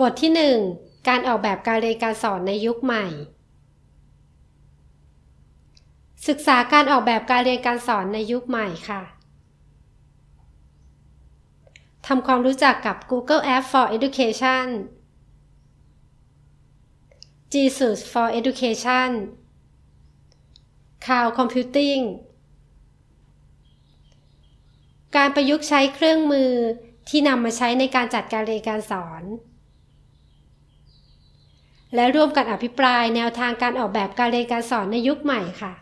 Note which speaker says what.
Speaker 1: บทที่ 1 การออกแบบการเรียนการสอนในยุคใหม่ ศึกษาการออกแบบการเรียนการสอนในยุคใหม่ค่ะทำความรู้จักกับ Google App for Education Jesus for Education Cloud Computing การประยุกต์ใช้เครื่องมือที่นำมาใช้ในการจัดการเรียนการสอน และร่วมกันอภิปรายแนวทางการออกแบบการเรียนการสอนในยุคใหม่ค่ะ